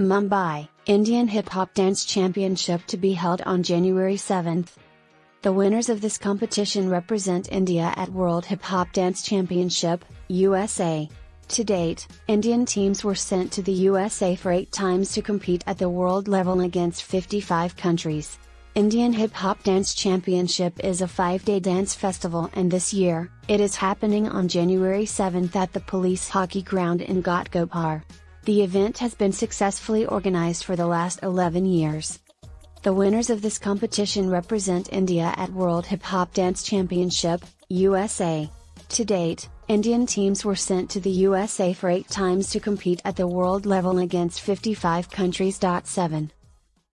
Mumbai, Indian Hip Hop Dance Championship to be held on January 7th. The winners of this competition represent India at World Hip Hop Dance Championship, USA. To date, Indian teams were sent to the USA for eight times to compete at the world level against 55 countries. Indian Hip Hop Dance Championship is a five day dance festival, and this year, it is happening on January 7th at the Police Hockey Ground in Ghatkopar. The event has been successfully organized for the last 11 years. The winners of this competition represent India at World Hip Hop Dance Championship, USA. To date, Indian teams were sent to the USA for eight times to compete at the world level against 55 countries. 7.